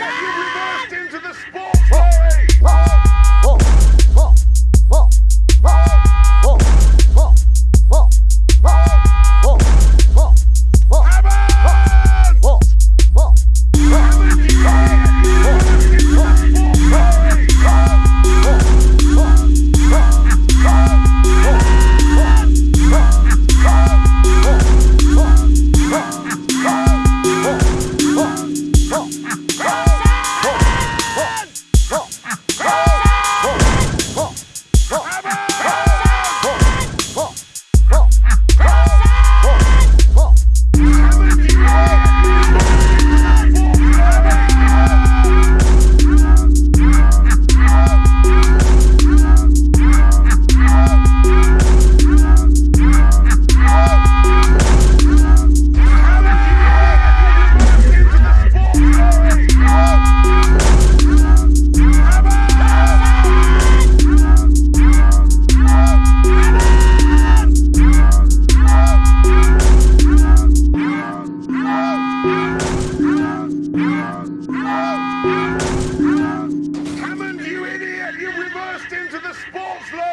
you into the sports lorry!